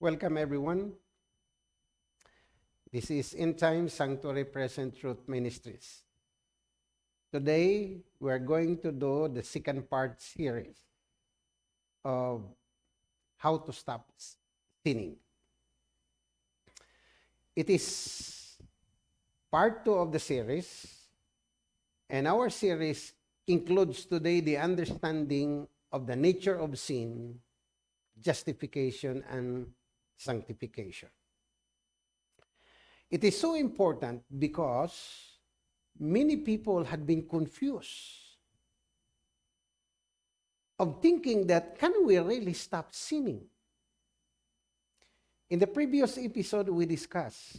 Welcome, everyone. This is In Time Sanctuary Present Truth Ministries. Today, we are going to do the second part series of how to stop sinning. It is part two of the series, and our series includes today the understanding of the nature of sin, justification, and sanctification. It is so important because many people had been confused of thinking that can we really stop sinning? In the previous episode, we discussed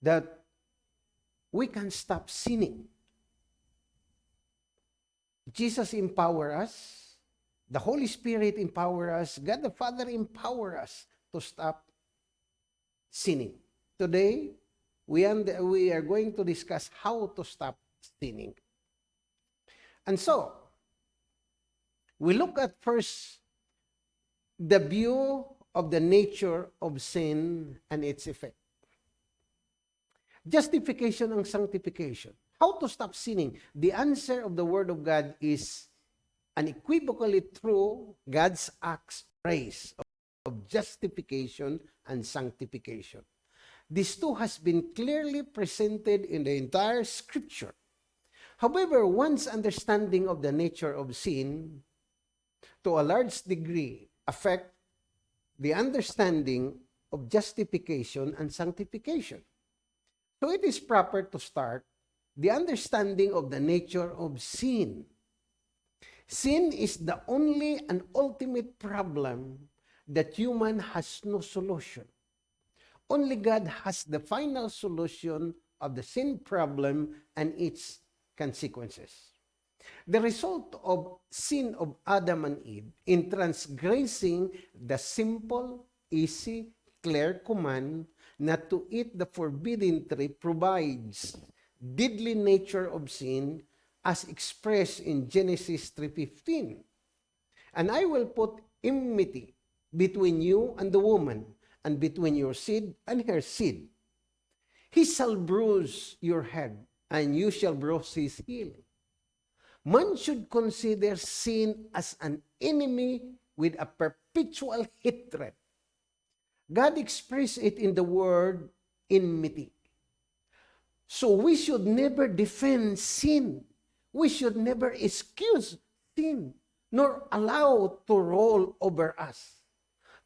that we can stop sinning. Jesus empower us the Holy Spirit empower us. God the Father empower us to stop sinning. Today, we, we are going to discuss how to stop sinning. And so, we look at first the view of the nature of sin and its effect. Justification and sanctification. How to stop sinning? The answer of the Word of God is unequivocally through God's acts praise of, of justification and sanctification. This too has been clearly presented in the entire scripture. However, one's understanding of the nature of sin to a large degree affect the understanding of justification and sanctification. So it is proper to start the understanding of the nature of sin Sin is the only and ultimate problem that human has no solution. Only God has the final solution of the sin problem and its consequences. The result of sin of Adam and Eve in transgressing the simple, easy, clear command not to eat the forbidden tree provides deadly nature of sin as expressed in Genesis 3.15. And I will put enmity between you and the woman, and between your seed and her seed. He shall bruise your head, and you shall bruise his heel. Man should consider sin as an enemy with a perpetual hatred. God expressed it in the word enmity. So we should never defend sin we should never excuse sin, nor allow to roll over us.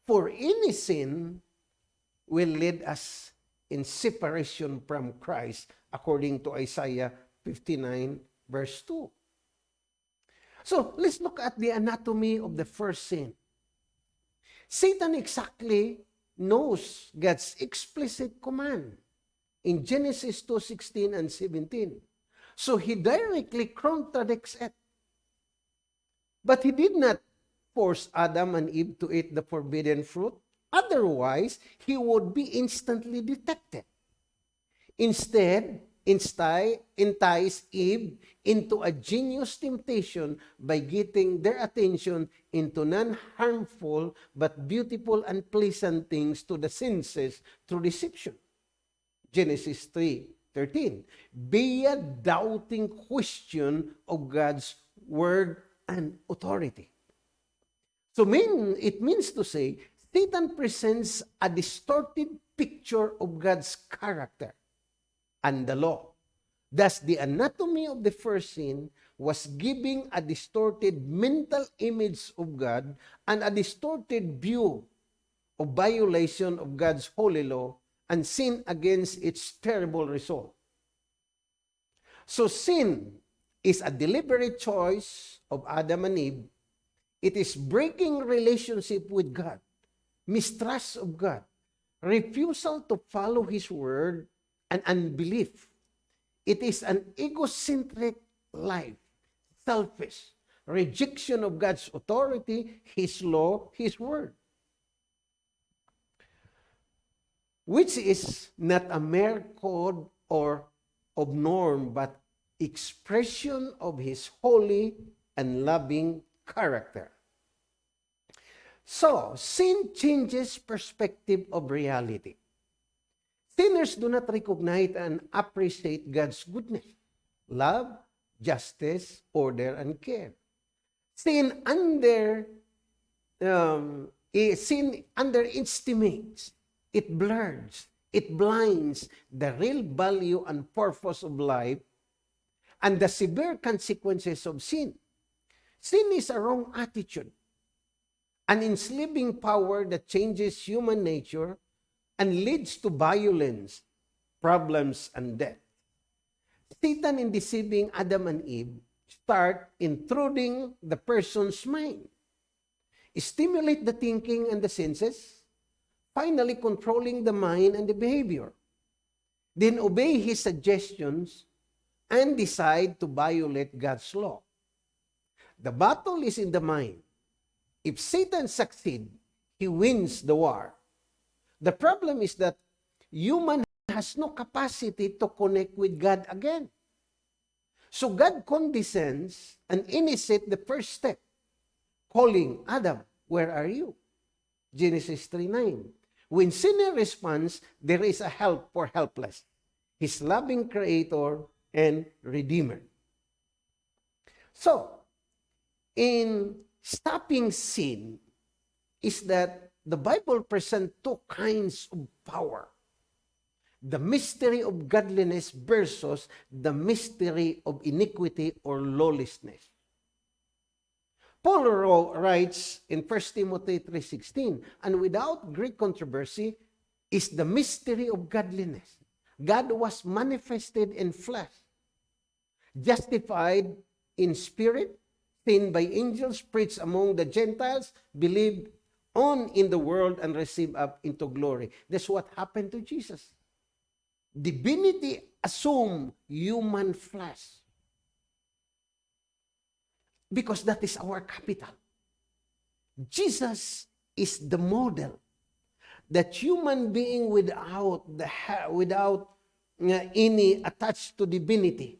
For any sin will lead us in separation from Christ, according to Isaiah 59, verse 2. So, let's look at the anatomy of the first sin. Satan exactly knows God's explicit command in Genesis 2:16 and 17. So he directly contradicts it. But he did not force Adam and Eve to eat the forbidden fruit. Otherwise, he would be instantly detected. Instead, entice Eve into a genius temptation by getting their attention into non-harmful but beautiful and pleasant things to the senses through deception. Genesis 3, 13. Be a doubting question of God's word and authority. So mean, it means to say, Satan presents a distorted picture of God's character and the law. Thus, the anatomy of the first sin was giving a distorted mental image of God and a distorted view of violation of God's holy law and sin against its terrible result. So sin is a deliberate choice of Adam and Eve. It is breaking relationship with God, mistrust of God, refusal to follow His word, and unbelief. It is an egocentric life, selfish, rejection of God's authority, His law, His word. Which is not a mere code or of norm, but expression of His holy and loving character. So, sin changes perspective of reality. Sinners do not recognize and appreciate God's goodness, love, justice, order, and care. Sin under um, eh, sin underestimates, it blurs, it blinds the real value and purpose of life and the severe consequences of sin. Sin is a wrong attitude, an enslaving power that changes human nature and leads to violence, problems, and death. Satan, in deceiving Adam and Eve, start intruding the person's mind, stimulate the thinking and the senses, finally controlling the mind and the behavior. Then obey his suggestions and decide to violate God's law. The battle is in the mind. If Satan succeeds, he wins the war. The problem is that human has no capacity to connect with God again. So God condescends and initiates the first step, calling Adam, where are you? Genesis 3.9. When sinner responds, there is a help for helpless, his loving creator and redeemer. So, in stopping sin is that the Bible presents two kinds of power. The mystery of godliness versus the mystery of iniquity or lawlessness. Paul writes in 1 Timothy 3.16, And without great controversy is the mystery of godliness. God was manifested in flesh, justified in spirit, seen by angels, preached among the Gentiles, believed on in the world, and received up into glory. That's what happened to Jesus. Divinity assumed human flesh. Because that is our capital. Jesus is the model that human being without the without uh, any attached to divinity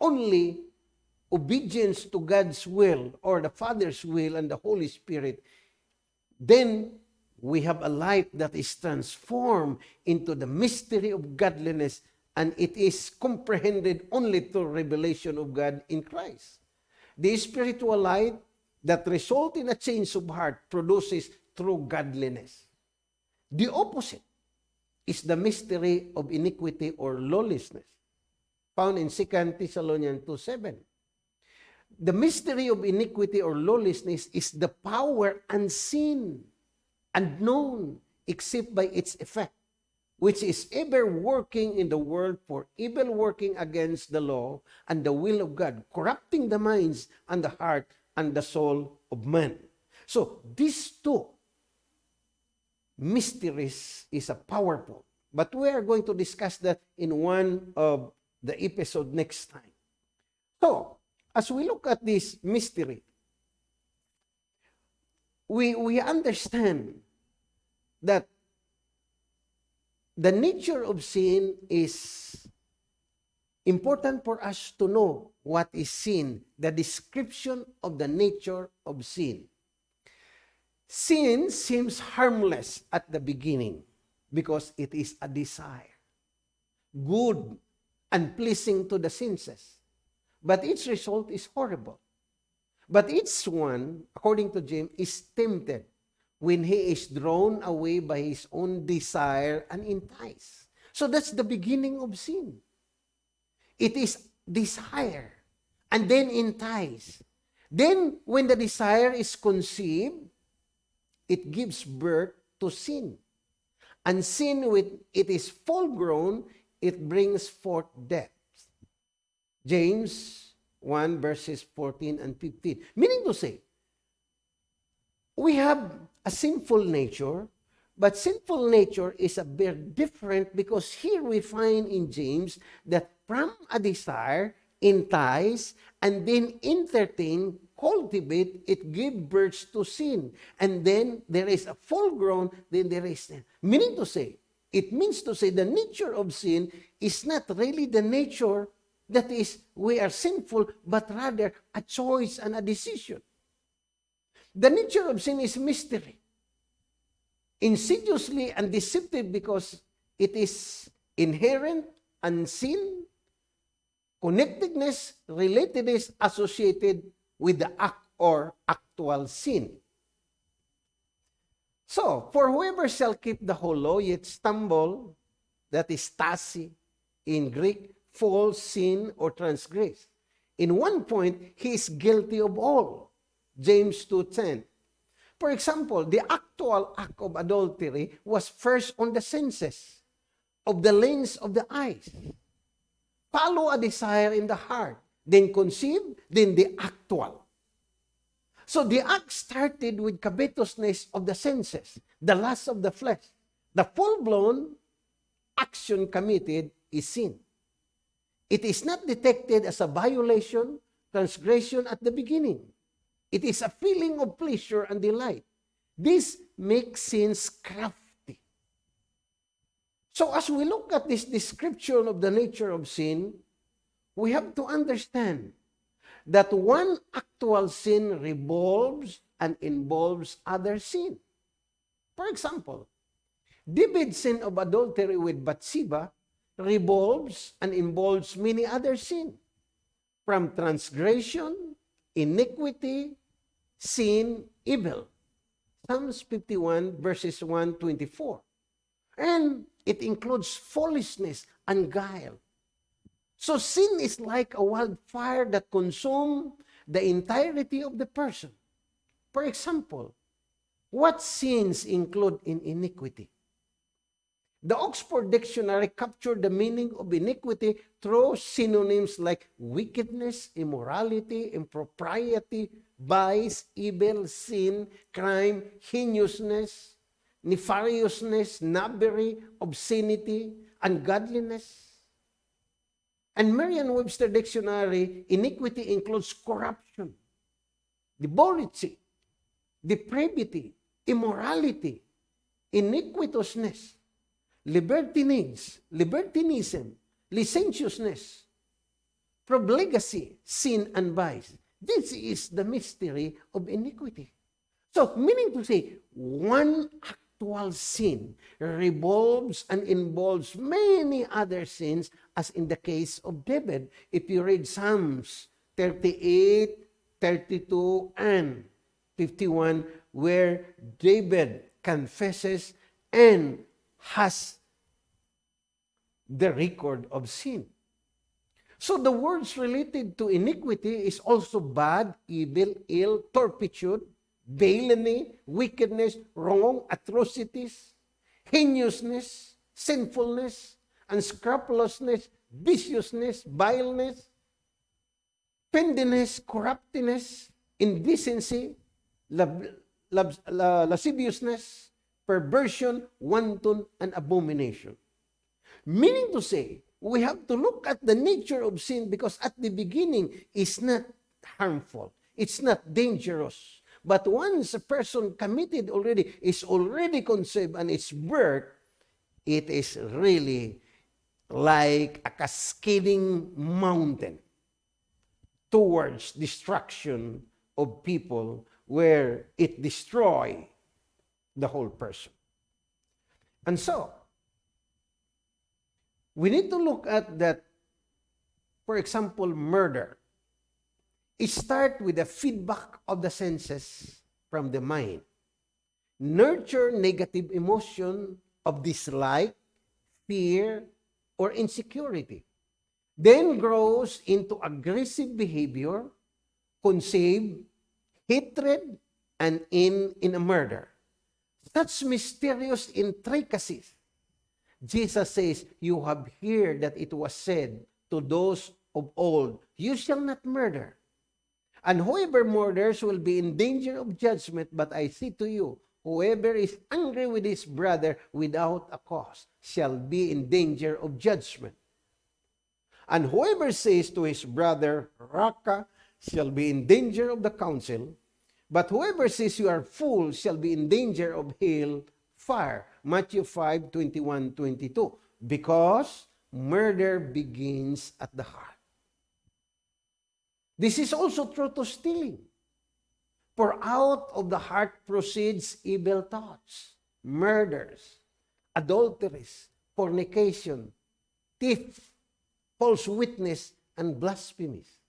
only obedience to God's will or the Father's will and the Holy Spirit, then we have a life that is transformed into the mystery of godliness and it is comprehended only through revelation of God in Christ. The spiritual life that result in a change of heart produces true godliness. The opposite is the mystery of iniquity or lawlessness, found in 2 Thessalonians 2.7. The mystery of iniquity or lawlessness is the power unseen, unknown, except by its effect, which is ever working in the world for evil working against the law and the will of God, corrupting the minds and the heart and the soul of man. So these two mysteries is a powerful, but we are going to discuss that in one of the episode next time. So, as we look at this mystery, we, we understand that the nature of sin is important for us to know what is sin, the description of the nature of sin. Sin seems harmless at the beginning because it is a desire, good and pleasing to the senses. But its result is horrible. But each one, according to James, is tempted when he is drawn away by his own desire and enticed. So that's the beginning of sin. It is desire and then entice. Then, when the desire is conceived, it gives birth to sin. And sin, when it is full grown, it brings forth death. James 1 verses 14 and 15. Meaning to say, we have a sinful nature, but sinful nature is a very different because here we find in James that from a desire, entice, and then entertain, cultivate, it give birth to sin. And then there is a full grown, then there is. Meaning to say, it means to say the nature of sin is not really the nature that is, we are sinful, but rather a choice and a decision. The nature of sin is mystery. Insidiously and deceptive because it is inherent, unseen, connectedness, relatedness associated with the act or actual sin. So, for whoever shall keep the whole law yet stumble, that is tasi in Greek, fall, sin, or transgress. In one point, he is guilty of all. James 2.10. For example, the actual act of adultery was first on the senses, of the lens of the eyes. Follow a desire in the heart, then conceive, then the actual. So the act started with covetousness of the senses, the lust of the flesh. The full-blown action committed is sin. It is not detected as a violation, transgression at the beginning. It is a feeling of pleasure and delight. This makes sins crafty. So as we look at this description of the nature of sin, we have to understand that one actual sin revolves and involves other sin. For example, David's sin of adultery with Bathsheba revolves and involves many other sin, from transgression, iniquity, sin, evil. Psalms 51 verses 124. And it includes foolishness and guile. So sin is like a wildfire that consumes the entirety of the person. For example, what sins include in iniquity? The Oxford Dictionary captured the meaning of iniquity through synonyms like wickedness, immorality, impropriety, vice, evil, sin, crime, heinousness, nefariousness, knobbery, obscenity, ungodliness. And Merriam-Webster Dictionary, iniquity includes corruption, debauchery, depravity, immorality, iniquitousness, libertinage, libertinism, licentiousness, profligacy, sin, and vice. This is the mystery of iniquity. So, meaning to say, one actual sin revolves and involves many other sins, as in the case of David. If you read Psalms 38, 32, and 51, where David confesses and has the record of sin. So the words related to iniquity is also bad, evil, ill, turpitude, villainy, wickedness, wrong, atrocities, heinousness, sinfulness, unscrupulousness, viciousness, vileness, pendiness, corruptness, indecency, lab, lab, la, lasciviousness, perversion, wanton, and abomination. Meaning to say, we have to look at the nature of sin because at the beginning, it's not harmful. It's not dangerous. But once a person committed already, is already conceived and it's birth, it is really like a cascading mountain towards destruction of people where it destroy the whole person. And so, we need to look at that, for example, murder. It starts with the feedback of the senses from the mind. Nurture negative emotion of dislike, fear, or insecurity. Then grows into aggressive behavior, conceive hatred, and in, in a murder. Such mysterious intricacies. Jesus says, You have heard that it was said to those of old, You shall not murder. And whoever murders will be in danger of judgment, but I say to you, whoever is angry with his brother without a cause shall be in danger of judgment. And whoever says to his brother, Raka, shall be in danger of the council. But whoever says you are full shall be in danger of hell fire. Matthew 5, 21, 22. Because murder begins at the heart. This is also true to stealing. For out of the heart proceeds evil thoughts, murders, adulteries, fornication, theft, false witness, and blasphemies.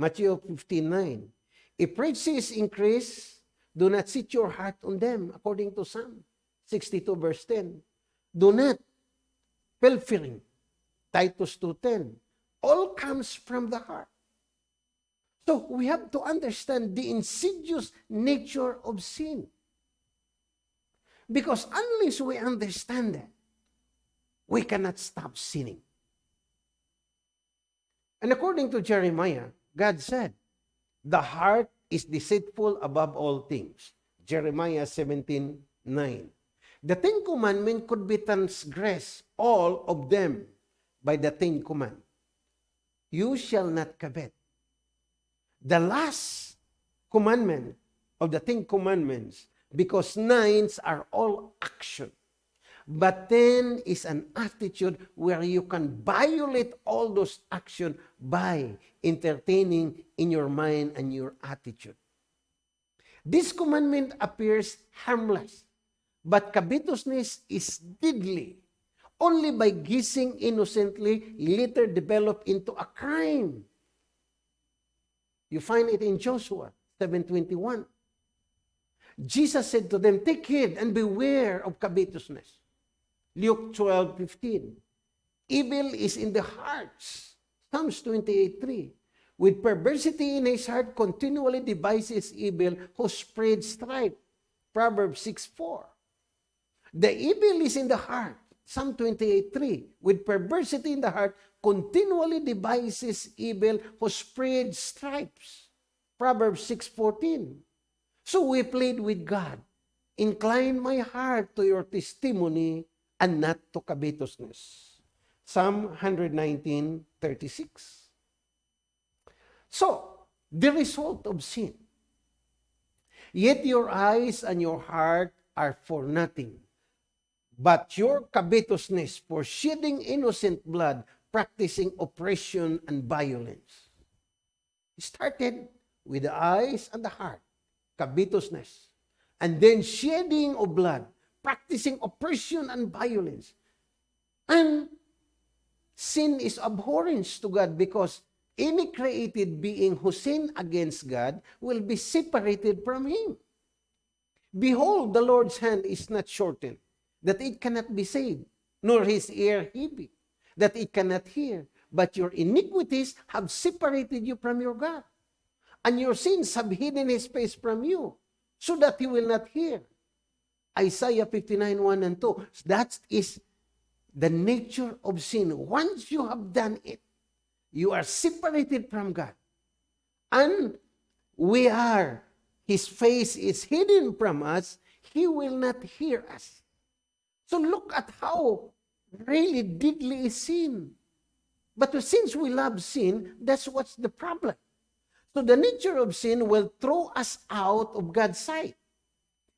Matthew 15:9. If riches increase, do not set your heart on them, according to Psalm 62 verse 10. Do not pilfering, Titus 2:10. All comes from the heart. So we have to understand the insidious nature of sin. Because unless we understand that, we cannot stop sinning. And according to Jeremiah, God said, the heart is deceitful above all things. Jeremiah 17, 9. The Ten Commandments could be transgressed, all of them, by the Ten Command. You shall not covet. The last commandment of the Ten Commandments, because nines are all action. But ten is an attitude where you can violate all those action by entertaining in your mind and your attitude. This commandment appears harmless, but covetousness is deadly. Only by guessing innocently, later develop into a crime. You find it in Joshua 7.21. Jesus said to them, Take heed and beware of covetousness. Luke 12.15. Evil is in the hearts. Psalms 28.3. With perversity in his heart, continually devises evil, who spreads strife. Proverbs 6.4. The evil is in the heart. Psalm 28.3. With perversity in the heart, continually devises evil, who spreads stripes. Proverbs 6.14. So we plead with God, Incline my heart to your testimony and not to covetousness. Psalm 119:36. So, the result of sin. Yet your eyes and your heart are for nothing, but your covetousness for shedding innocent blood, practicing oppression and violence. It started with the eyes and the heart, covetousness, and then shedding of blood, practicing oppression and violence. And sin is abhorrence to God because any created being who sin against God will be separated from Him. Behold, the Lord's hand is not shortened, that it cannot be saved, nor his ear heavy, that it cannot hear. But your iniquities have separated you from your God, and your sins have hidden his face from you, so that he will not hear. Isaiah 59, 1 and 2. That is the nature of sin. Once you have done it, you are separated from God. And we are, His face is hidden from us, He will not hear us. So look at how really deadly is sin. But since we love sin, that's what's the problem. So the nature of sin will throw us out of God's sight.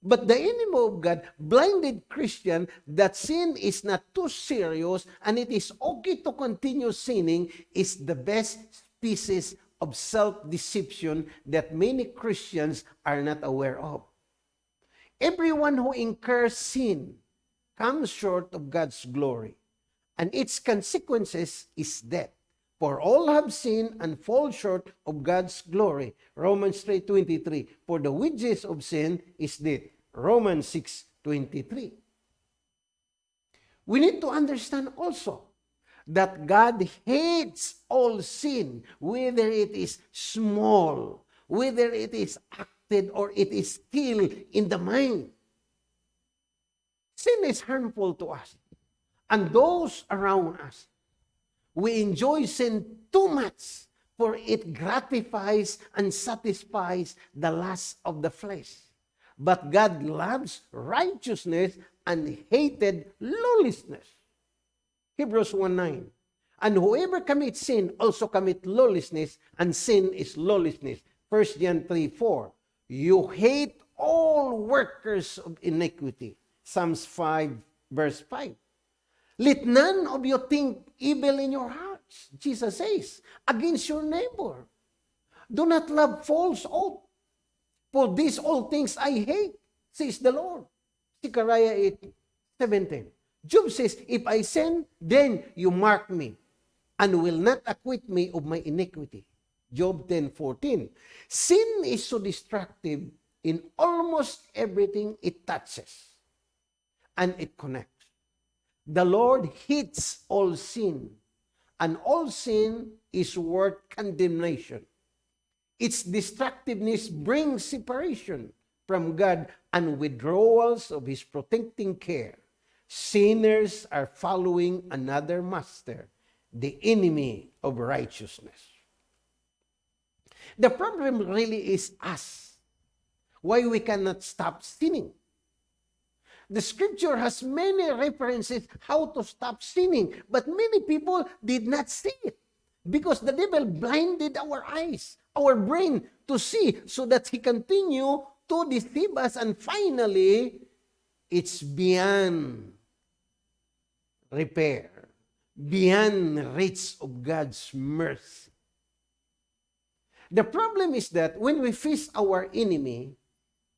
But the enemy of God blinded Christian that sin is not too serious and it is okay to continue sinning is the best species of self-deception that many Christians are not aware of. Everyone who incurs sin comes short of God's glory, and its consequences is death. For all have sinned and fall short of God's glory. Romans 3.23, For the wages of sin is death. Romans 6.23. We need to understand also that God hates all sin, whether it is small, whether it is acted or it is still in the mind. Sin is harmful to us and those around us. We enjoy sin too much, for it gratifies and satisfies the lust of the flesh. But God loves righteousness and hated lawlessness. Hebrews 1.9 And whoever commits sin also commit lawlessness, and sin is lawlessness. 1 John 3.4 You hate all workers of iniquity. Psalms 5 verse 5. Let none of you think evil in your hearts, Jesus says, against your neighbor. Do not love false oath, For these all things I hate, says the Lord. Zechariah 8, 17. Job says, If I sin, then you mark me, and will not acquit me of my iniquity. Job 10, 14. Sin is so destructive in almost everything it touches, and it connects. The Lord hates all sin, and all sin is worth condemnation. Its destructiveness brings separation from God and withdrawals of His protecting care. Sinners are following another master, the enemy of righteousness. The problem really is us. Why we cannot stop sinning. The scripture has many references how to stop sinning, but many people did not see it because the devil blinded our eyes, our brain to see so that he continue to deceive us and finally it's beyond repair, beyond reach of God's mercy. The problem is that when we face our enemy,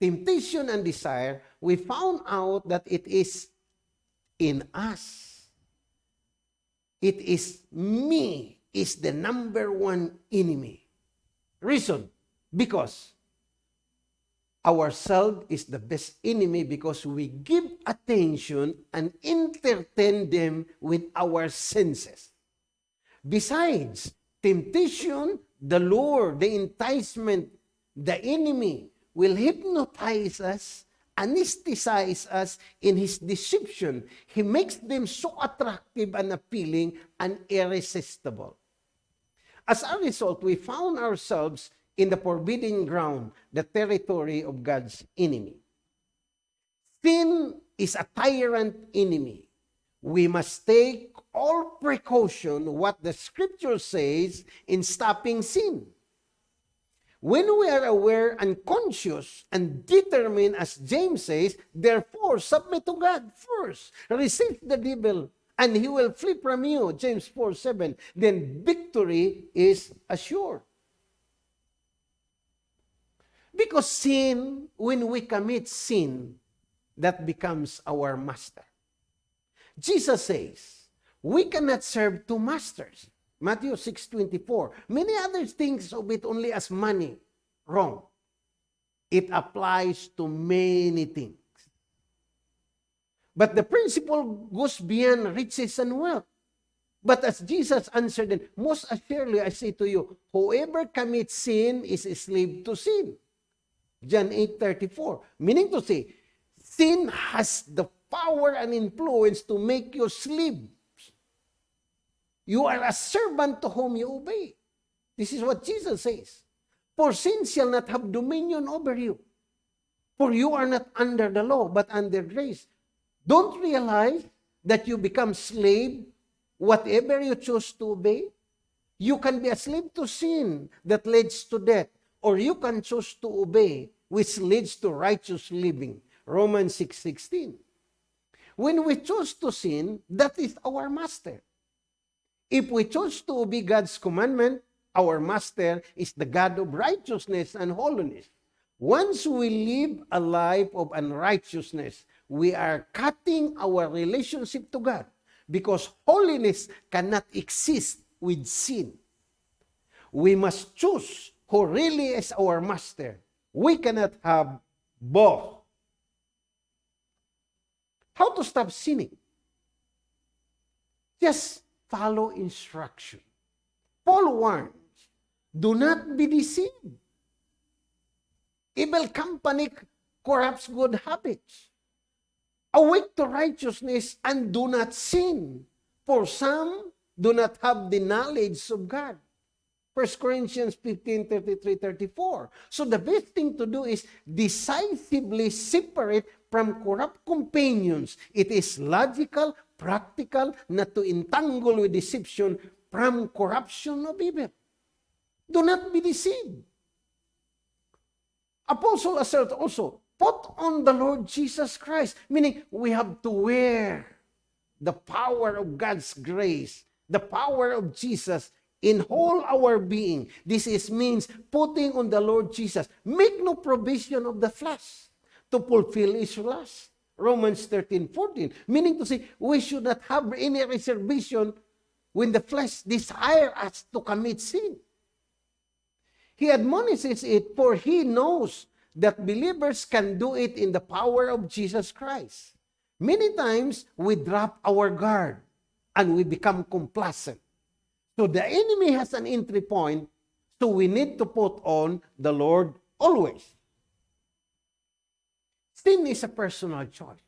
temptation and desire, we found out that it is in us. It is me is the number one enemy. Reason, because ourselves is the best enemy because we give attention and entertain them with our senses. Besides, temptation, the lure, the enticement, the enemy will hypnotize us, anesthetize us in his deception. He makes them so attractive and appealing and irresistible. As a result, we found ourselves in the forbidden ground, the territory of God's enemy. Sin is a tyrant enemy. We must take all precaution what the scripture says in stopping sin. When we are aware and conscious and determined, as James says, therefore submit to God first. Resist the devil and he will flee from you. James 4 7. Then victory is assured. Because sin, when we commit sin, that becomes our master. Jesus says, we cannot serve two masters. Matthew 6.24. Many other things of it only as money. Wrong. It applies to many things. But the principle goes beyond riches and wealth. But as Jesus answered them, most assuredly I say to you, whoever commits sin is a slave to sin. John 8.34. Meaning to say, sin has the power and influence to make you slaves. You are a servant to whom you obey. This is what Jesus says. For sin shall not have dominion over you. For you are not under the law, but under grace. Don't realize that you become slave whatever you choose to obey. You can be a slave to sin that leads to death, or you can choose to obey, which leads to righteous living. Romans 6.16 When we choose to sin, that is our master. If we choose to obey God's commandment, our master is the God of righteousness and holiness. Once we live a life of unrighteousness, we are cutting our relationship to God because holiness cannot exist with sin. We must choose who really is our master. We cannot have both. How to stop sinning? Just follow instruction. Paul warns, do not be deceived. Evil company corrupts good habits. Awake to righteousness and do not sin. For some do not have the knowledge of God. 1 Corinthians 15, 33, 34. So the best thing to do is decisively separate from corrupt companions. It is logical, practical, not to entangle with deception from corruption of evil. Do not be deceived. Apostle assert also, put on the Lord Jesus Christ. Meaning, we have to wear the power of God's grace, the power of Jesus in whole our being. This is means putting on the Lord Jesus. Make no provision of the flesh to fulfill his lust. Romans 13, 14. Meaning to say, we should not have any reservation when the flesh desire us to commit sin. He admonishes it, for he knows that believers can do it in the power of Jesus Christ. Many times, we drop our guard and we become complacent. So the enemy has an entry point, so we need to put on the Lord always. Sin is a personal choice.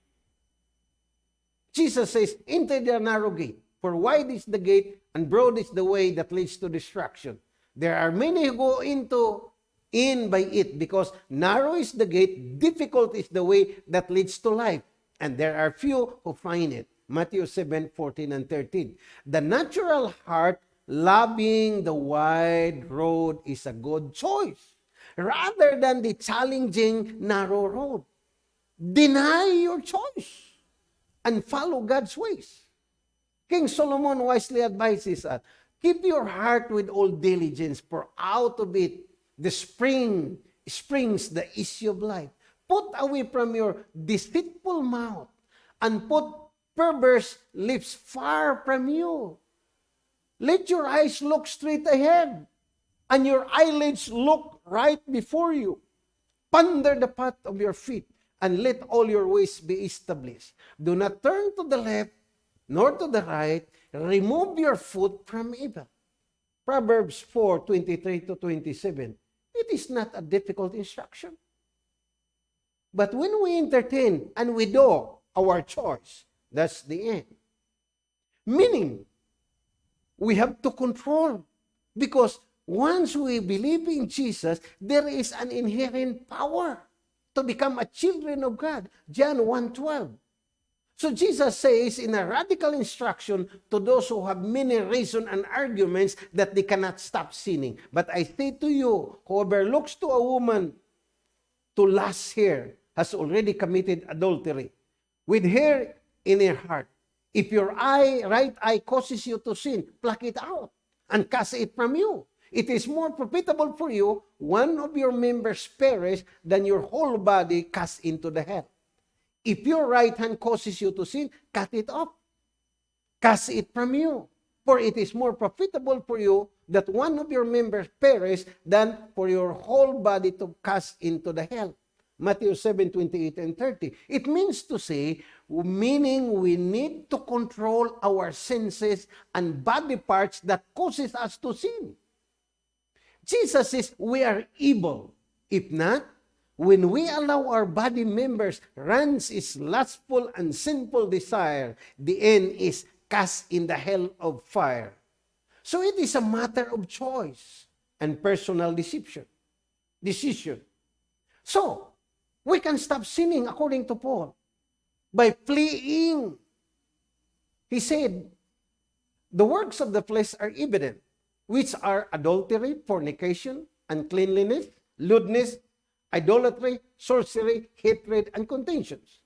Jesus says, Enter the narrow gate, for wide is the gate, and broad is the way that leads to destruction. There are many who go into in by it because narrow is the gate, difficult is the way that leads to life, and there are few who find it. Matthew 7, 14 and 13. The natural heart loving the wide road is a good choice rather than the challenging narrow road. Deny your choice and follow God's ways. King Solomon wisely advises us, keep your heart with all diligence, for out of it the spring springs the issue of life. Put away from your deceitful mouth and put perverse lips far from you. Let your eyes look straight ahead and your eyelids look right before you. Ponder the path of your feet and let all your ways be established. Do not turn to the left nor to the right. Remove your foot from evil. Proverbs 4 23 to 27. It is not a difficult instruction. But when we entertain and we do our choice, that's the end. Meaning, we have to control because once we believe in Jesus, there is an inherent power to become a children of God. John 1.12. So Jesus says in a radical instruction to those who have many reasons and arguments that they cannot stop sinning. But I say to you, whoever looks to a woman to lust her has already committed adultery with her in her heart. If your eye, right eye causes you to sin, pluck it out and cast it from you. It is more profitable for you one of your members perish than your whole body cast into the hell. If your right hand causes you to sin, cut it off. Cast it from you. For it is more profitable for you that one of your members perish than for your whole body to cast into the hell. Matthew 7, 28 and 30. It means to say, meaning we need to control our senses and body parts that causes us to sin. Jesus says we are evil. If not, when we allow our body members runs its lustful and sinful desire, the end is cast in the hell of fire. So it is a matter of choice and personal decision. Decision. So, we can stop sinning according to Paul by fleeing. He said, the works of the flesh are evident, which are adultery, fornication, uncleanliness, lewdness, idolatry, sorcery, hatred, and contentions.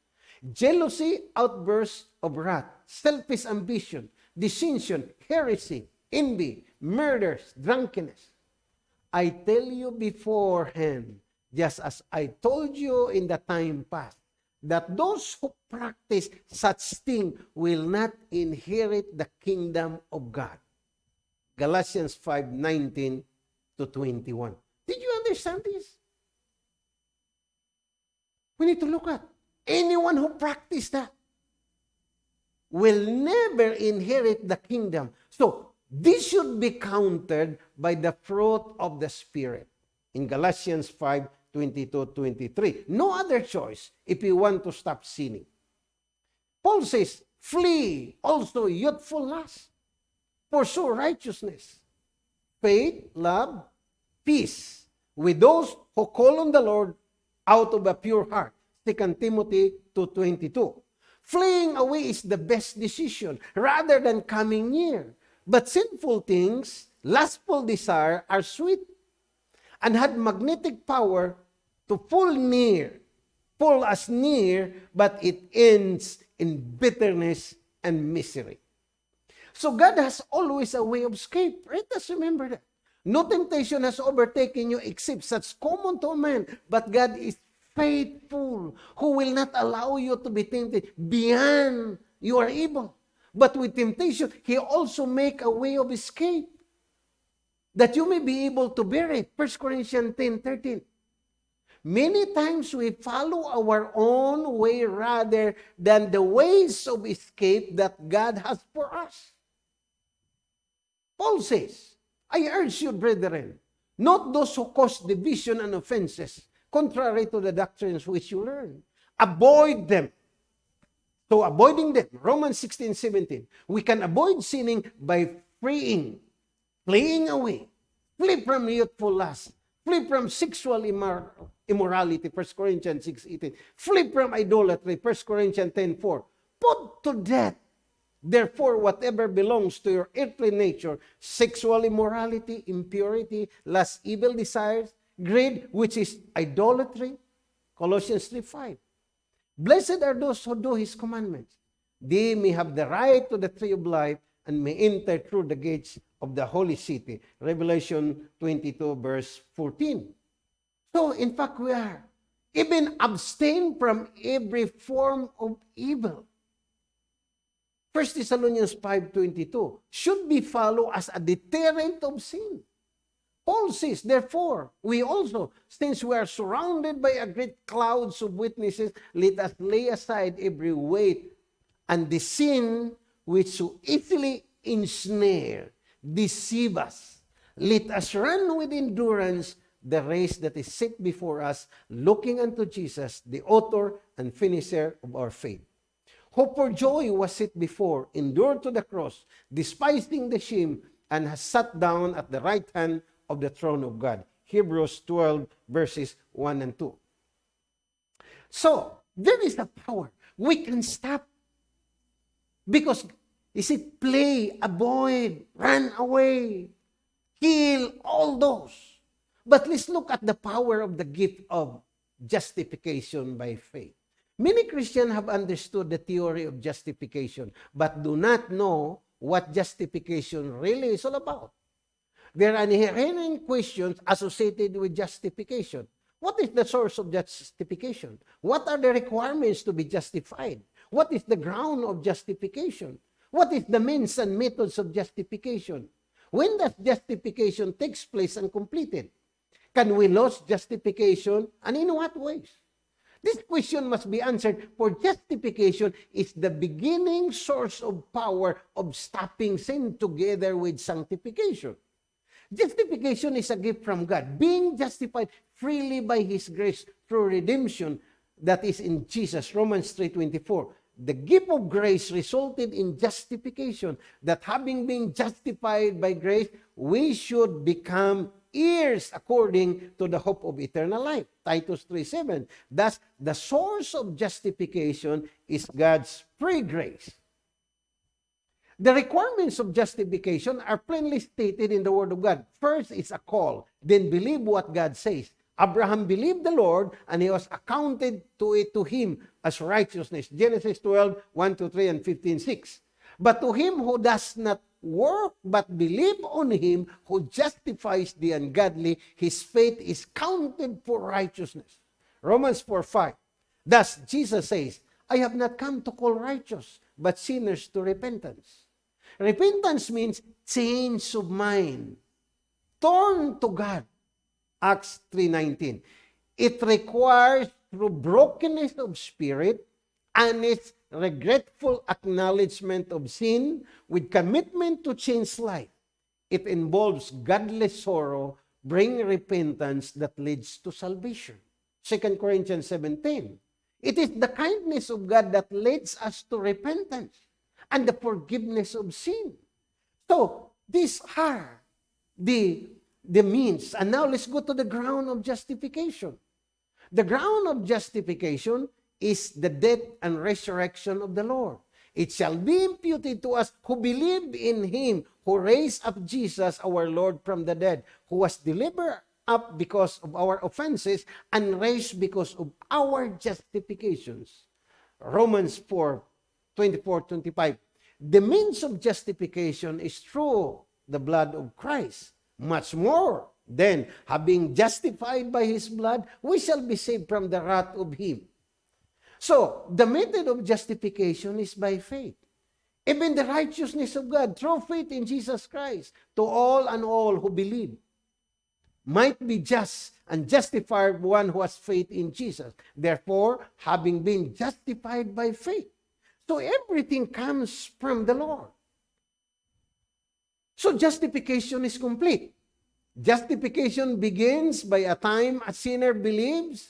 Jealousy, outbursts of wrath, selfish ambition, dissension, heresy, envy, murders, drunkenness. I tell you beforehand, just as I told you in the time past, that those who practice such thing will not inherit the kingdom of God. Galatians 5, 19 to 21. Did you understand this? We need to look at anyone who practice that will never inherit the kingdom. So, this should be countered by the fruit of the Spirit. In Galatians 5, 22, 23. No other choice if you want to stop sinning. Paul says, flee also youthful lust pursue righteousness, faith, love, peace with those who call on the Lord out of a pure heart. 2 Timothy 2.22 Fleeing away is the best decision rather than coming near. But sinful things, lustful desire are sweet and had magnetic power to pull near, pull us near, but it ends in bitterness and misery. So God has always a way of escape. Let us remember that. No temptation has overtaken you except such common to man, but God is faithful, who will not allow you to be tempted beyond you are. But with temptation, He also make a way of escape that you may be able to bear it. 1 Corinthians 10, 13. Many times we follow our own way rather than the ways of escape that God has for us. Paul says, I urge you, brethren, not those who cause division and offenses, contrary to the doctrines which you learn. Avoid them. So avoiding them, Romans 16, 17, we can avoid sinning by freeing, fleeing away, flee from youthful lust, flee from sexual immor- immorality, 1 Corinthians 6, 18, flee from idolatry, 1 Corinthians 10, 4. Put to death Therefore, whatever belongs to your earthly nature, sexual immorality, impurity, lust, evil desires, greed, which is idolatry, Colossians 3 5. Blessed are those who do his commandments. They may have the right to the tree of life and may enter through the gates of the holy city. Revelation 22, verse 14. So, in fact, we are even abstain from every form of evil. 1 Thessalonians 5.22 should be followed as a deterrent of sin. Paul says, therefore, we also, since we are surrounded by a great clouds of witnesses, let us lay aside every weight and the sin which so easily ensnare, deceive us. Let us run with endurance the race that is set before us, looking unto Jesus, the author and finisher of our faith who for joy was set before, endured to the cross, despising the shame, and has sat down at the right hand of the throne of God. Hebrews 12, verses 1 and 2. So, there is a power. We can stop. Because, is it play, avoid, run away, kill, all those. But let's look at the power of the gift of justification by faith. Many Christians have understood the theory of justification, but do not know what justification really is all about. There are inherent questions associated with justification. What is the source of justification? What are the requirements to be justified? What is the ground of justification? What is the means and methods of justification? When does justification takes place and completed? Can we lose justification and in what ways? This question must be answered, for justification is the beginning source of power of stopping sin together with sanctification. Justification is a gift from God, being justified freely by His grace through redemption that is in Jesus, Romans 3.24. The gift of grace resulted in justification, that having been justified by grace, we should become heirs according to the hope of eternal life. Titus 3.7. Thus, the source of justification is God's free grace. The requirements of justification are plainly stated in the Word of God. First is a call, then believe what God says. Abraham believed the Lord, and he was accounted to it to him as righteousness. Genesis 12, 1 to 3 and 15, 6. But to him who does not work but believe on him who justifies the ungodly, his faith is counted for righteousness. Romans 4 5. Thus, Jesus says, I have not come to call righteous, but sinners to repentance. Repentance means change of mind. Turn to God. Acts 3.19. It requires through brokenness of spirit and its regretful acknowledgement of sin with commitment to change life. It involves godly sorrow, bring repentance that leads to salvation. 2 Corinthians 17. It is the kindness of God that leads us to repentance and the forgiveness of sin. So, these are the, the means. And now let's go to the ground of justification. The ground of justification is the death and resurrection of the Lord. It shall be imputed to us who believe in him who raised up Jesus our Lord from the dead, who was delivered up because of our offenses and raised because of our justifications. Romans 4, 24, 25. the means of justification is through the blood of Christ. Much more, then, having justified by his blood, we shall be saved from the wrath of him. So, the method of justification is by faith. Even the righteousness of God through faith in Jesus Christ to all and all who believe might be just and justified one who has faith in Jesus. Therefore, having been justified by faith. So everything comes from the Lord. So justification is complete. Justification begins by a time a sinner believes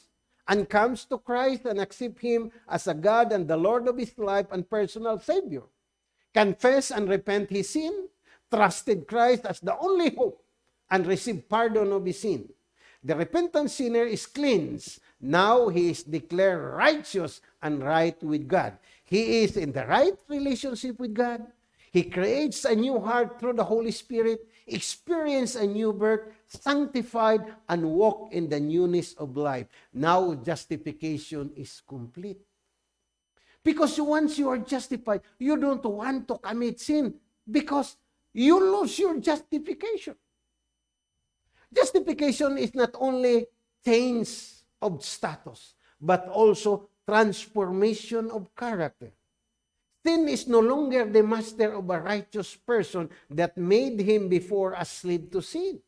and comes to Christ and accepts Him as a God and the Lord of his life and personal Savior. Confess and repent his sin, trusted Christ as the only hope, and receive pardon of his sin. The repentant sinner is cleansed. Now he is declared righteous and right with God. He is in the right relationship with God. He creates a new heart through the Holy Spirit, experience a new birth, sanctified, and walk in the newness of life. Now justification is complete. Because once you are justified, you don't want to commit sin because you lose your justification. Justification is not only change of status, but also transformation of character. Sin is no longer the master of a righteous person that made him before a slave to sin.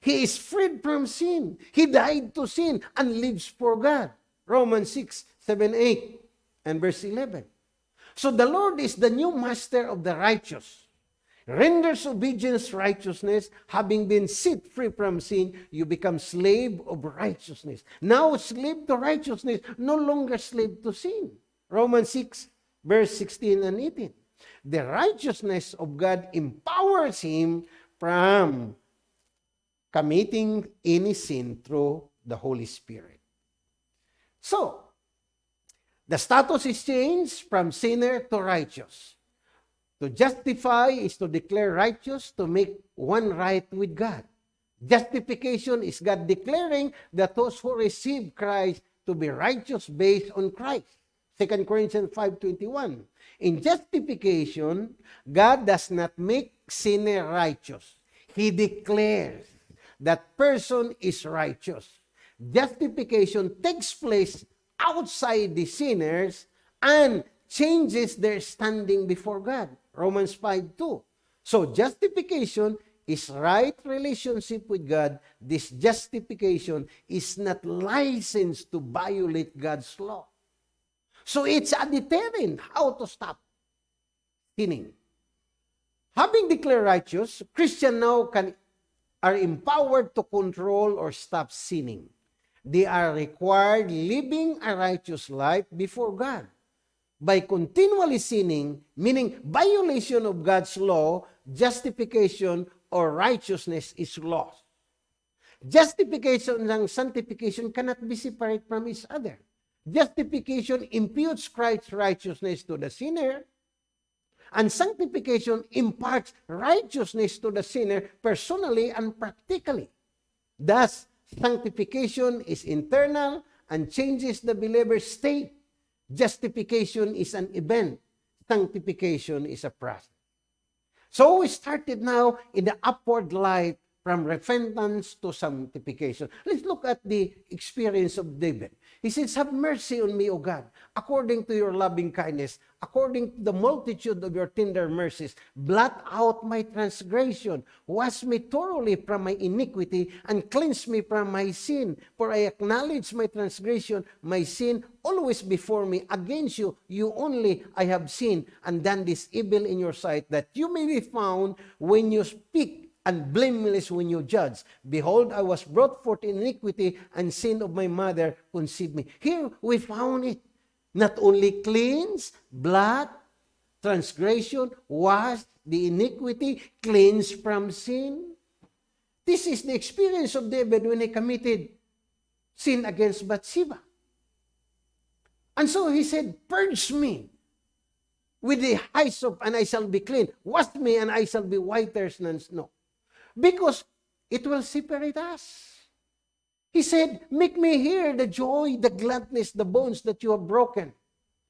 He is freed from sin. He died to sin and lives for God. Romans 6, 7, 8, and verse 11. So the Lord is the new master of the righteous renders obedience righteousness, having been set free from sin, you become slave of righteousness. Now, slave to righteousness, no longer slave to sin. Romans 6, verse 16 and 18. The righteousness of God empowers him from committing any sin through the Holy Spirit. So, the status is changed from sinner to righteous. To justify is to declare righteous, to make one right with God. Justification is God declaring that those who receive Christ to be righteous based on Christ. 2 Corinthians 5.21 In justification, God does not make sinner righteous. He declares that person is righteous. Justification takes place outside the sinners and changes their standing before God. Romans 5 2. So justification is right relationship with God. This justification is not licensed to violate God's law. So it's a deterrent how to stop sinning. Having declared righteous, Christian now can are empowered to control or stop sinning. They are required living a righteous life before God by continually sinning, meaning violation of God's law, justification or righteousness is lost. Justification and sanctification cannot be separate from each other. Justification imputes Christ's righteousness to the sinner, and sanctification imparts righteousness to the sinner personally and practically. Thus, sanctification is internal and changes the believer's state Justification is an event. Sanctification is a process. So we started now in the upward life from repentance to sanctification. Let's look at the experience of David. He says, Have mercy on me, O God, according to your loving kindness, according to the multitude of your tender mercies. Blot out my transgression, wash me thoroughly from my iniquity, and cleanse me from my sin. For I acknowledge my transgression, my sin always before me. Against you, you only I have sinned and done this evil in your sight, that you may be found when you speak and blameless when you judge. Behold, I was brought forth in iniquity, and sin of my mother conceived me. Here we found it. Not only cleanse, blood, transgression, wash, the iniquity, cleanse from sin. This is the experience of David when he committed sin against Bathsheba. And so he said, Purge me with the hyssop, and I shall be clean. Wash me, and I shall be whiter than snow because it will separate us. He said, Make me hear the joy, the gladness, the bones that you have broken.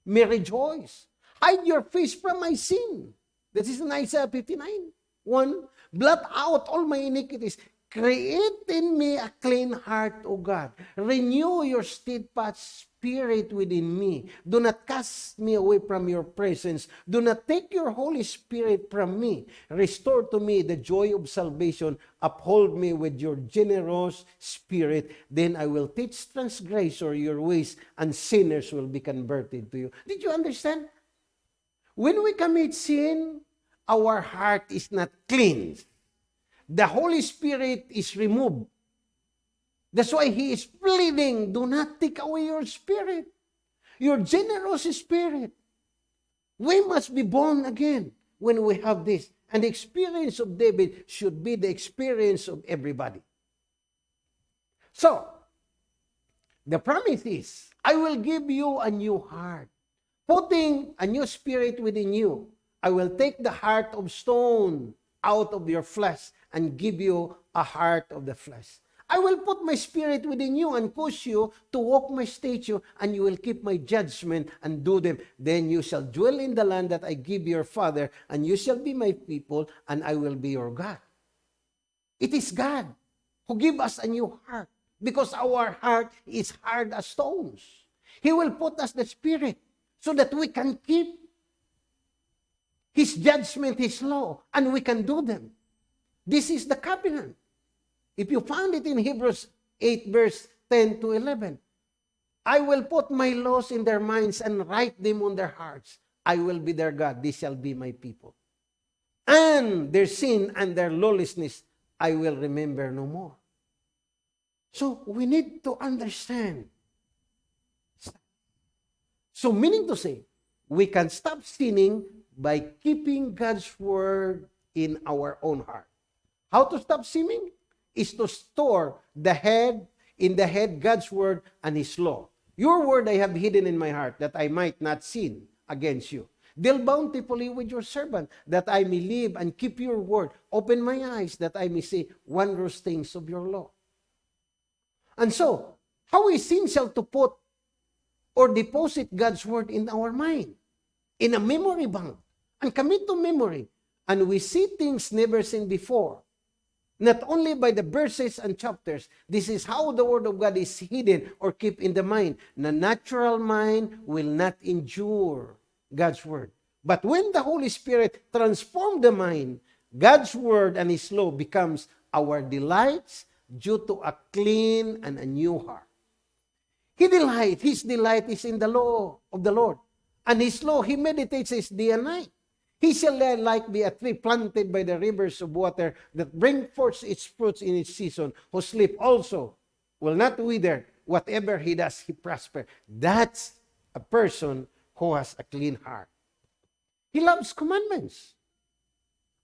May rejoice. Hide your face from my sin. This is in Isaiah 59. 1. Blot out all my iniquities. Create in me a clean heart, O God. Renew your steadfast spirit within me. Do not cast me away from your presence. Do not take your Holy Spirit from me. Restore to me the joy of salvation. Uphold me with your generous spirit. Then I will teach transgressor your ways, and sinners will be converted to you. Did you understand? When we commit sin, our heart is not cleansed the Holy Spirit is removed. That's why He is pleading, do not take away your spirit, your generous spirit. We must be born again when we have this. And the experience of David should be the experience of everybody. So, the promise is, I will give you a new heart, putting a new spirit within you. I will take the heart of stone out of your flesh and give you a heart of the flesh. I will put my spirit within you and push you to walk my statute, and you will keep my judgment and do them. Then you shall dwell in the land that I give your father, and you shall be my people, and I will be your God. It is God who give us a new heart because our heart is hard as stones. He will put us the spirit so that we can keep his judgment, his law, and we can do them. This is the covenant. If you found it in Hebrews 8, verse 10 to 11, I will put my laws in their minds and write them on their hearts. I will be their God. They shall be my people. And their sin and their lawlessness I will remember no more. So we need to understand. So meaning to say, we can stop sinning by keeping God's word in our own heart. How to stop sinning? Is to store the head in the head God's word and his law. Your word I have hidden in my heart that I might not sin against you. Deal bountifully with your servant that I may live and keep your word. Open my eyes that I may see wondrous things of your law. And so, how essential to put or deposit God's word in our mind, in a memory bank, and commit to memory. And we see things never seen before not only by the verses and chapters. This is how the Word of God is hidden or kept in the mind. The natural mind will not endure God's Word. But when the Holy Spirit transforms the mind, God's Word and His law becomes our delights due to a clean and a new heart. He delight, His delight is in the law of the Lord. And His law, He meditates His day and night. He shall like be a tree planted by the rivers of water that bring forth its fruits in its season, whose leaf also will not wither. Whatever he does, he prosper. That's a person who has a clean heart. He loves commandments.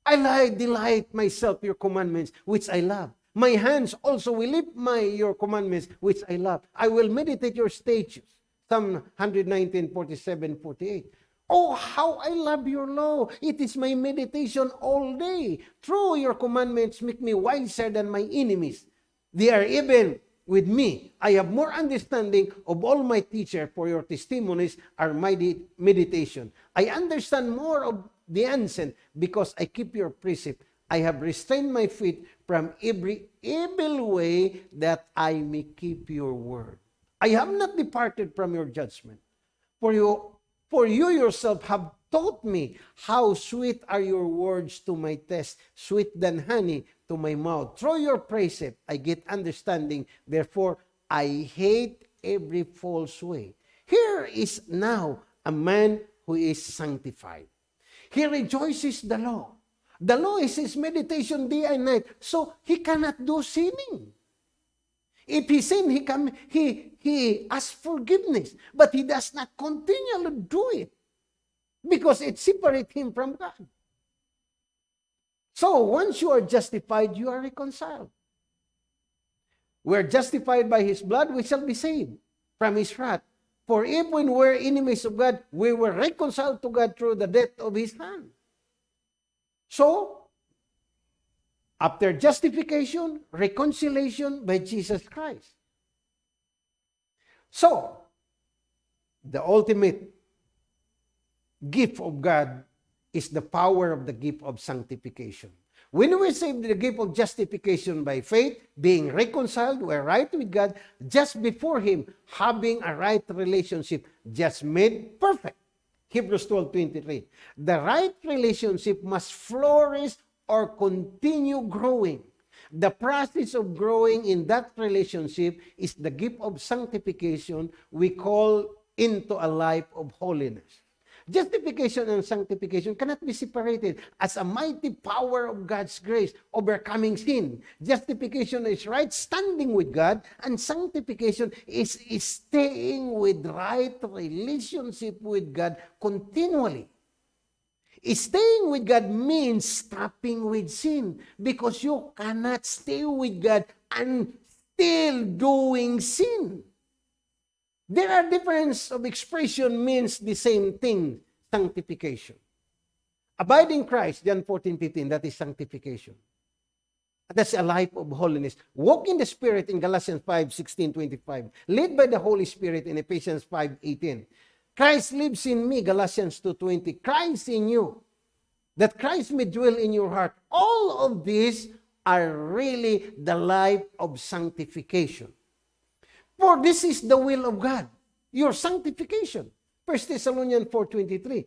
I delight myself in your commandments, which I love. My hands also will lift my your commandments, which I love. I will meditate your statutes. Psalm 119, 47, 48. Oh, how I love your law. It is my meditation all day. Through your commandments make me wiser than my enemies. They are even with me. I have more understanding of all my teacher, for your testimonies are my meditation. I understand more of the ancient because I keep your precept. I have restrained my feet from every evil way that I may keep your word. I have not departed from your judgment. For you For you yourself have taught me how sweet are your words to my taste, sweet than honey to my mouth. Through your precept, I get understanding. Therefore, I hate every false way. Here is now a man who is sanctified. He rejoices the law. The law is his meditation day and night. So he cannot do sinning. If he sin, he come, he he asks forgiveness, but he does not continually do it because it separates him from God. So once you are justified, you are reconciled. We are justified by his blood, we shall be saved from his wrath. For if we were enemies of God, we were reconciled to God through the death of his son. So, after justification, reconciliation by Jesus Christ. So, the ultimate gift of God is the power of the gift of sanctification. When we receive the gift of justification by faith, being reconciled, we're right with God, just before Him, having a right relationship, just made perfect. Hebrews 12 23. The right relationship must flourish or continue growing. The process of growing in that relationship is the gift of sanctification we call into a life of holiness. Justification and sanctification cannot be separated as a mighty power of God's grace overcoming sin. Justification is right standing with God, and sanctification is, staying with right relationship with God continually. Staying with God means stopping with sin because you cannot stay with God and still doing sin. There are difference of expression means the same thing, sanctification. Abide in Christ, John 14, 15, that is sanctification. That's a life of holiness. Walk in the Spirit in Galatians 5, 16, 25. Led by the Holy Spirit in Ephesians 5, 18. Christ lives in me, Galatians 2, 20. Christ in you. That Christ may dwell in your heart. All of these are really the life of sanctification. For this is the will of God, your sanctification. 1 Thessalonians 4.23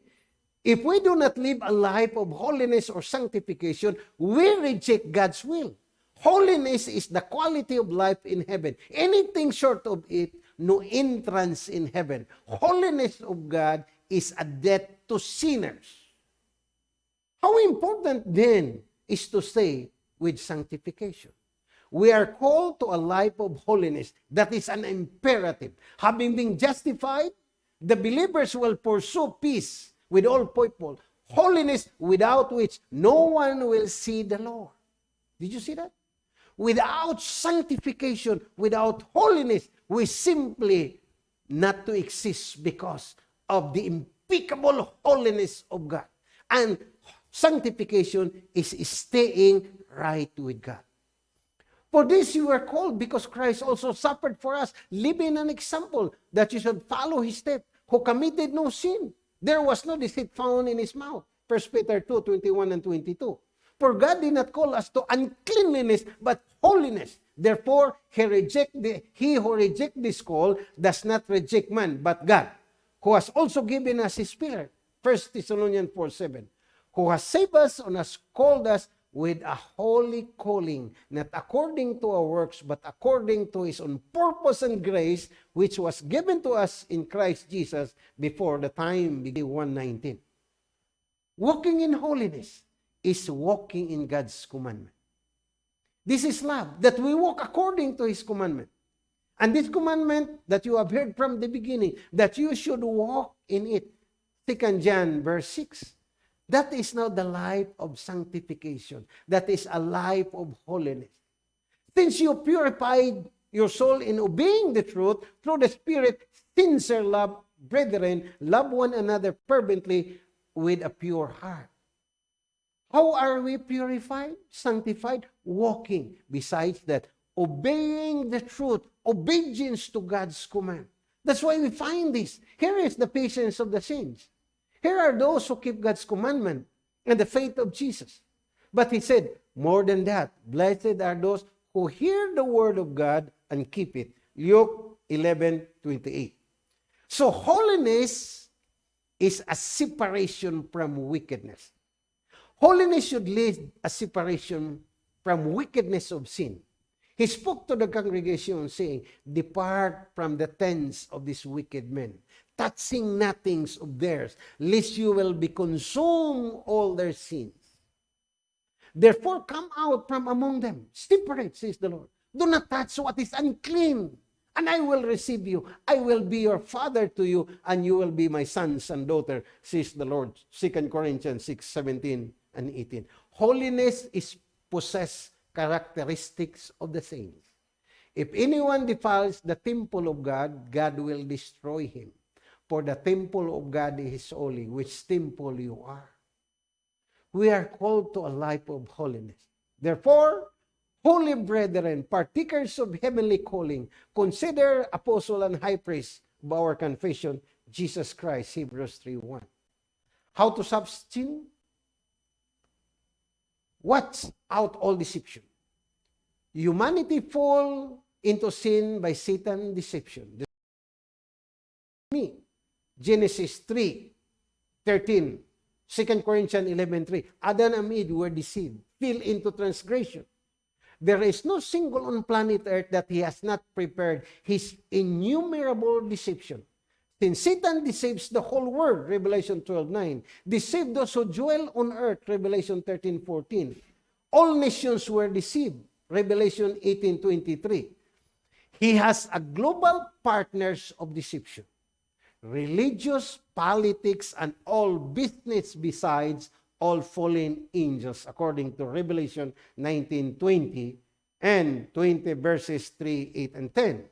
If we do not live a life of holiness or sanctification, we reject God's will. Holiness is the quality of life in heaven. Anything short of it, no entrance in heaven. Holiness of God is a debt to sinners. How important then is to stay with sanctification? we are called to a life of holiness. That is an imperative. Having been justified, the believers will pursue peace with all people, holiness without which no one will see the Lord. Did you see that? Without sanctification, without holiness, we simply not to exist because of the impeccable holiness of God. And sanctification is staying right with God. For this you are called, because Christ also suffered for us, living an example that you should follow his step, who committed no sin. There was no deceit found in his mouth. 1 Peter 2, 21 and 22. For God did not call us to uncleanliness, but holiness. Therefore, he, reject the, he who reject this call does not reject man, but God, who has also given us his Spirit. 1 Thessalonians 4, 7. Who has saved us and has called us with a holy calling, not according to our works, but according to His own purpose and grace, which was given to us in Christ Jesus before the time began 119. Walking in holiness is walking in God's commandment. This is love, that we walk according to His commandment. And this commandment that you have heard from the beginning, that you should walk in it. 2 John verse 6. That is now the life of sanctification. That is a life of holiness. Since you purified your soul in obeying the truth through the Spirit, sincere love, brethren, love one another fervently with a pure heart. How are we purified, sanctified? Walking. Besides that, obeying the truth, obedience to God's command. That's why we find this. Here is the patience of the saints. Here are those who keep God's commandment and the faith of Jesus. But he said, more than that, blessed are those who hear the word of God and keep it. Luke 11, 28. So holiness is a separation from wickedness. Holiness should lead a separation from wickedness of sin. He spoke to the congregation saying, Depart from the tents of these wicked men touching nothings of theirs, lest you will be consumed all their sins. Therefore, come out from among them. Separate, says the Lord. Do not touch what is unclean, and I will receive you. I will be your father to you, and you will be my sons and daughter, says the Lord. 2 Corinthians 6, 17 and 18. Holiness is possessed characteristics of the saints. If anyone defiles the temple of God, God will destroy him. For the temple of God is holy, which temple you are. We are called to a life of holiness. Therefore, holy brethren, partakers of heavenly calling, consider apostle and high priest of our confession, Jesus Christ, Hebrews 3.1. How to sin? Watch out all deception. Humanity fall into sin by Satan deception. Me. Genesis 3, 13. 2 Corinthians 11, 3. Adam and Eve were deceived, fell into transgression. There is no single on planet Earth that he has not prepared his innumerable deception. Since Satan deceives the whole world, Revelation 12:9, deceived those who dwell on earth, Revelation 13:14. All nations were deceived, Revelation 18:23. He has a global partners of deception. Religious, politics, and all business besides all fallen angels, according to Revelation 19:20 and 20 verses 3, 8, and 10.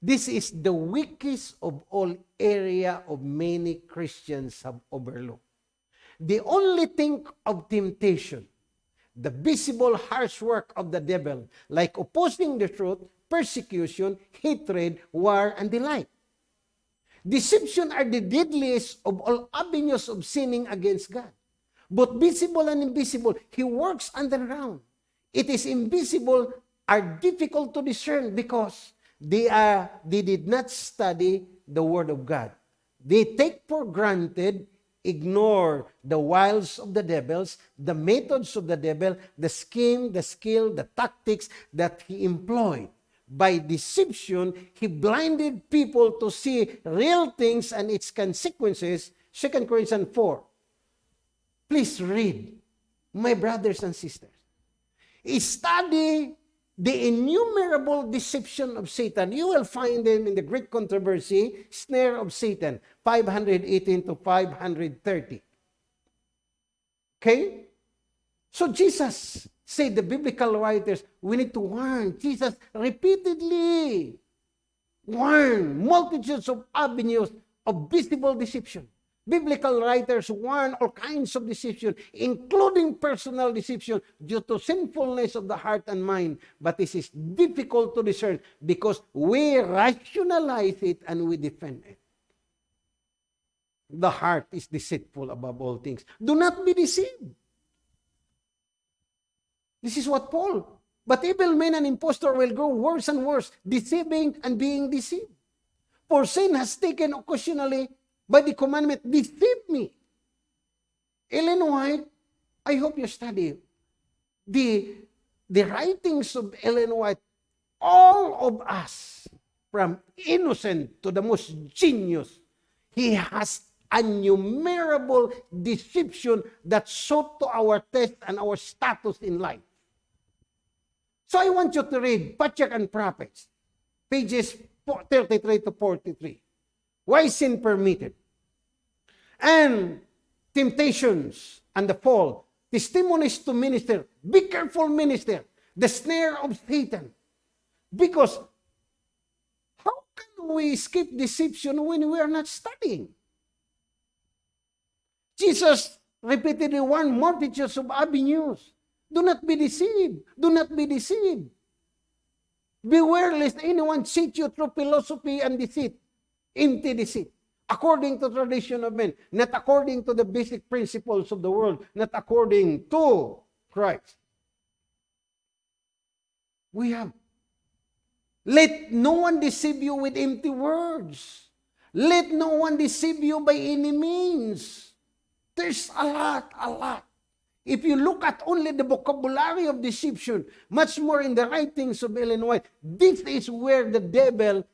This is the weakest of all area of many Christians have overlooked. The only thing of temptation, the visible harsh work of the devil, like opposing the truth, persecution, hatred, war, and the like. Deception are the deadliest of all avenues of sinning against God. Both visible and invisible, He works underground. It is invisible are difficult to discern because they are they did not study the word of God. They take for granted, ignore the wiles of the devils, the methods of the devil, the scheme, the skill, the tactics that he employed. By deception, he blinded people to see real things and its consequences. 2 Corinthians 4. Please read, my brothers and sisters. Study the innumerable deception of Satan. You will find them in the great controversy, snare of Satan, 518 to 530. Okay? So Jesus said, the biblical writers, we need to warn. Jesus repeatedly warned multitudes of avenues of visible deception. Biblical writers warn all kinds of deception, including personal deception due to sinfulness of the heart and mind. But this is difficult to discern because we rationalize it and we defend it. The heart is deceitful above all things. Do not be deceived. This is what Paul. But evil men and impostor will grow worse and worse, deceiving and being deceived. For sin has taken occasionally by the commandment, deceive me. Ellen White, I hope you study the, the writings of Ellen White. All of us, from innocent to the most genius, he has innumerable deception that sought to our test and our status in life. So I want you to read Patriarch and Prophets, pages 33 to 43. Why sin permitted? And temptations and the fall. Testimonies to minister. Be careful, minister. The snare of Satan. Because how can we escape deception when we are not studying? Jesus repeatedly warned multitudes of avenues. Do not be deceived. Do not be deceived. Beware lest anyone cheat you through philosophy and deceit, empty deceit according to tradition of men, not according to the basic principles of the world, not according to Christ. We have. Let no one deceive you with empty words. Let no one deceive you by any means. There's a lot, a lot. If you look at only the vocabulary of deception, much more in the writings of Ellen White, this is where the devil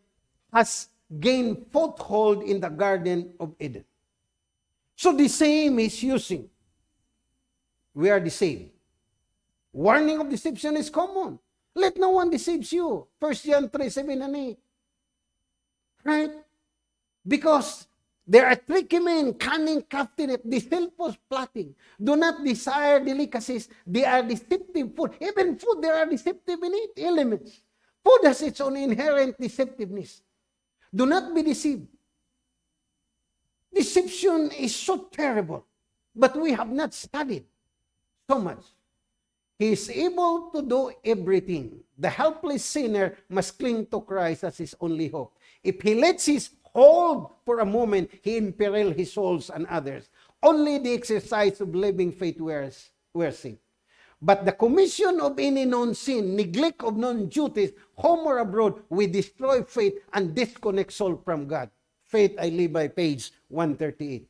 has gain foothold in the Garden of Eden. So the same is using. We are the same. Warning of deception is common. Let no one deceive you. 1 John 3, 7 and 8. Right? Because there are tricky men, cunning craftiness, deceitful plotting. Do not desire delicacies. They are deceptive food. Even food, there are deceptive in it, elements. Food has its own inherent deceptiveness. Do not be deceived. Deception is so terrible, but we have not studied so much. He is able to do everything. The helpless sinner must cling to Christ as his only hope. If he lets his hold for a moment, he imperil his souls and others. Only the exercise of living faith wears, wears it. But the commission of any known sin, neglect of known duties, home or abroad, we destroy faith and disconnect soul from God. Faith I live by page 138.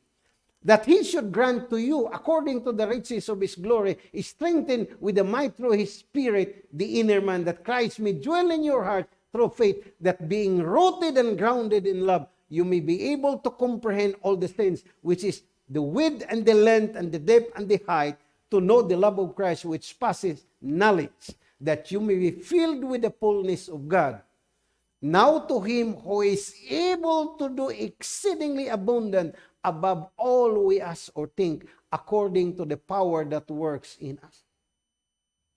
That he should grant to you, according to the riches of his glory, is strengthened with the might through his spirit, the inner man, that Christ may dwell in your heart through faith, that being rooted and grounded in love, you may be able to comprehend all the things, which is the width and the length and the depth and the height, to know the love of Christ which passes knowledge, that you may be filled with the fullness of God. Now to him who is able to do exceedingly abundant above all we ask or think, according to the power that works in us.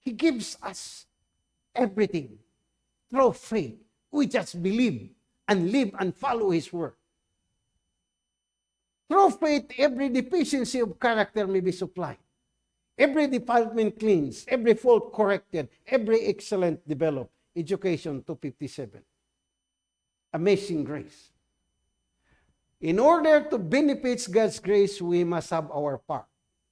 He gives us everything through faith. We just believe and live and follow His word. Through faith, every deficiency of character may be supplied. Every department cleansed, every fault corrected, every excellent developed. Education 257. Amazing grace. In order to benefit God's grace, we must have our part.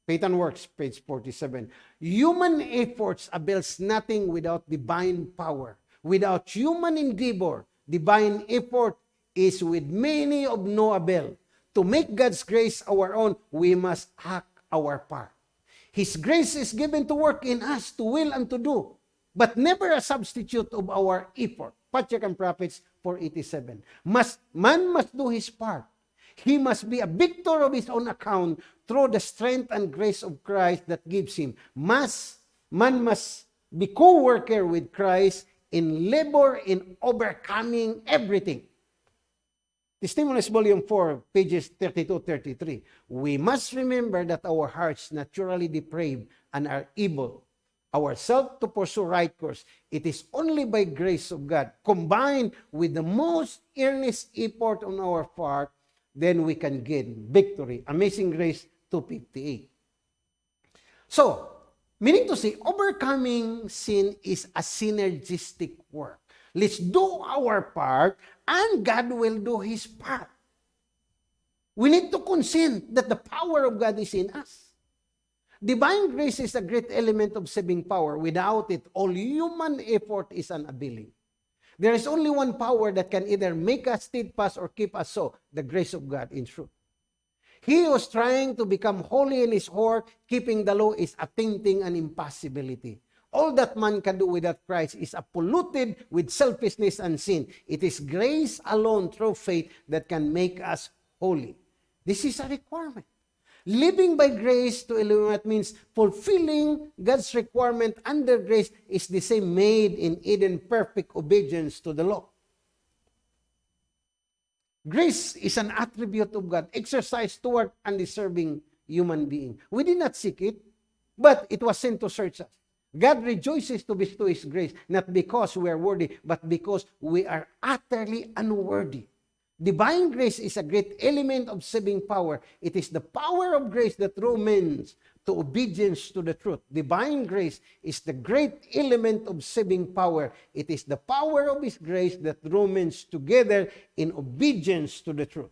Faith Works, page 47. Human efforts avails nothing without divine power. Without human endeavor, divine effort is with many of no avail. To make God's grace our own, we must act our part. His grace is given to work in us to will and to do, but never a substitute of our effort. Patriarch and Prophets 487. Must, man must do his part. He must be a victor of his own account through the strength and grace of Christ that gives him. Must, man must be co-worker with Christ in labor in overcoming everything. Testimonies Volume 4, pages 32-33. We must remember that our hearts naturally depraved and are evil ourselves to pursue right course. It is only by grace of God, combined with the most earnest effort on our part, then we can gain victory. Amazing Grace 258. So, meaning to say, overcoming sin is a synergistic work. Let's do our part, and God will do His part. We need to consent that the power of God is in us. Divine grace is a great element of saving power. Without it, all human effort is unavailing. There is only one power that can either make us steadfast or keep us so, the grace of God in truth. He who is trying to become holy in his heart, keeping the law is attempting an impossibility. All that man can do without Christ is polluted with selfishness and sin. It is grace alone through faith that can make us holy. This is a requirement. Living by grace to illuminate means fulfilling God's requirement under grace is the same made in Eden perfect obedience to the law. Grace is an attribute of God exercised toward undeserving human being. We did not seek it, but it was sent to search us. God rejoices to bestow His grace, not because we are worthy, but because we are utterly unworthy. Divine grace is a great element of saving power. It is the power of grace that men to obedience to the truth. Divine grace is the great element of saving power. It is the power of His grace that men together in obedience to the truth.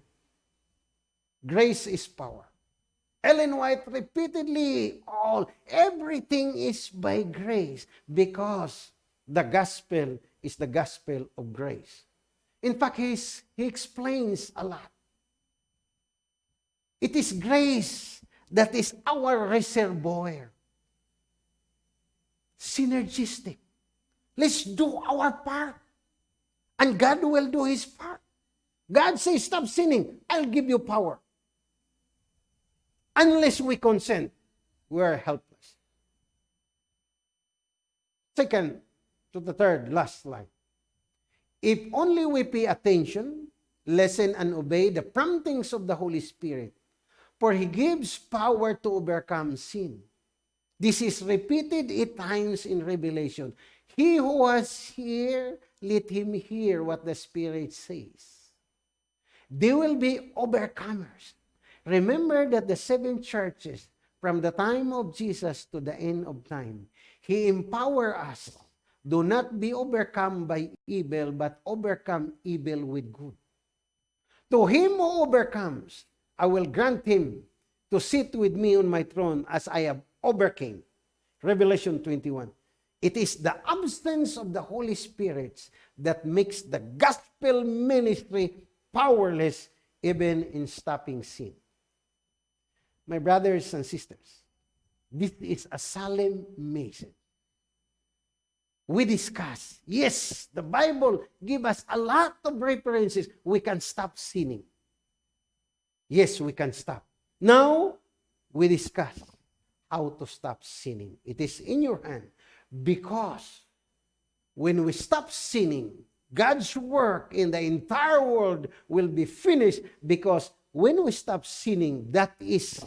Grace is power. Ellen White repeatedly, all, everything is by grace because the gospel is the gospel of grace. In fact, he's, he explains a lot. It is grace that is our reservoir. Synergistic. Let's do our part. And God will do His part. God says, stop sinning. I'll give you power. Unless we consent, we are helpless. Second to the third, last line. If only we pay attention, listen, and obey the promptings of the Holy Spirit, for He gives power to overcome sin. This is repeated eight times in Revelation. He who was here, let him hear what the Spirit says. They will be overcomers. Remember that the seven churches, from the time of Jesus to the end of time, He empower us Do not be overcome by evil, but overcome evil with good. To him who overcomes, I will grant him to sit with me on my throne as I have overcame. Revelation 21. It is the absence of the Holy Spirit that makes the gospel ministry powerless even in stopping sin. My brothers and sisters, this is a solemn message. We discuss, yes, the Bible give us a lot of references. We can stop sinning. Yes, we can stop. Now, we discuss how to stop sinning. It is in your hand because when we stop sinning, God's work in the entire world will be finished because when we stop sinning, that is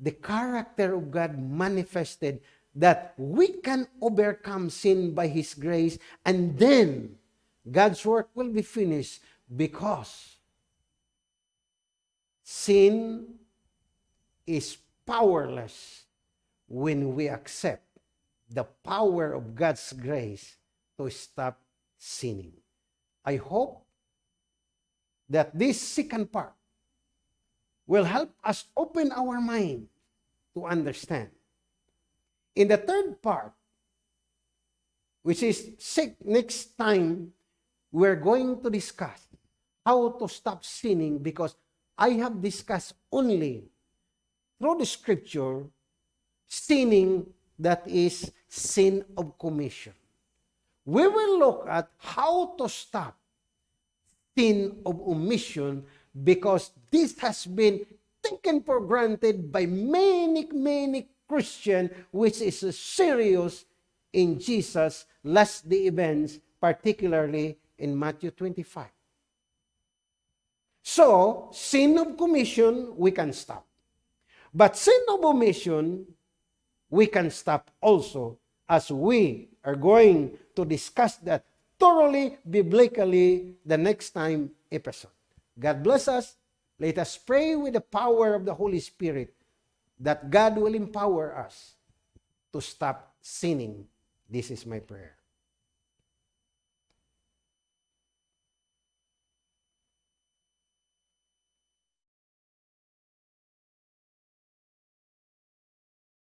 the character of God manifested that we can overcome sin by His grace and then God's work will be finished because sin is powerless when we accept the power of God's grace to stop sinning. I hope that this second part will help us open our mind to understand. In the third part, which is six, next time, we're going to discuss how to stop sinning because I have discussed only through the scripture sinning that is sin of commission. We will look at how to stop sin of omission because this has been taken for granted by many, many Christian, which is serious in Jesus' last day events, particularly in Matthew 25. So, sin of commission, we can stop. But sin of omission, we can stop also as we are going to discuss that thoroughly biblically the next time episode. God bless us. Let us pray with the power of the Holy Spirit that God will empower us to stop sinning. This is my prayer.